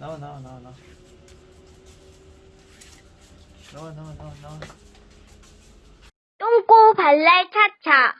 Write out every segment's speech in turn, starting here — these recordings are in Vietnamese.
나와 나와 나와 나와 나와 나와 나와 나와 똥꼬 발랄 차차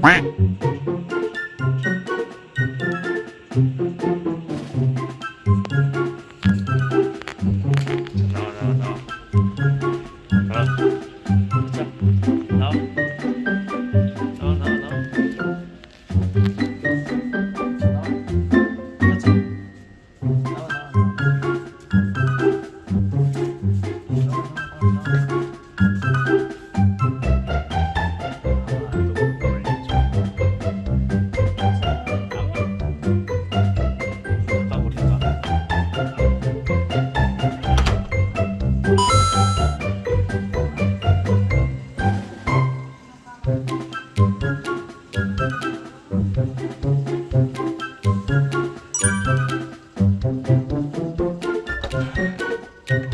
Quack. Thank you.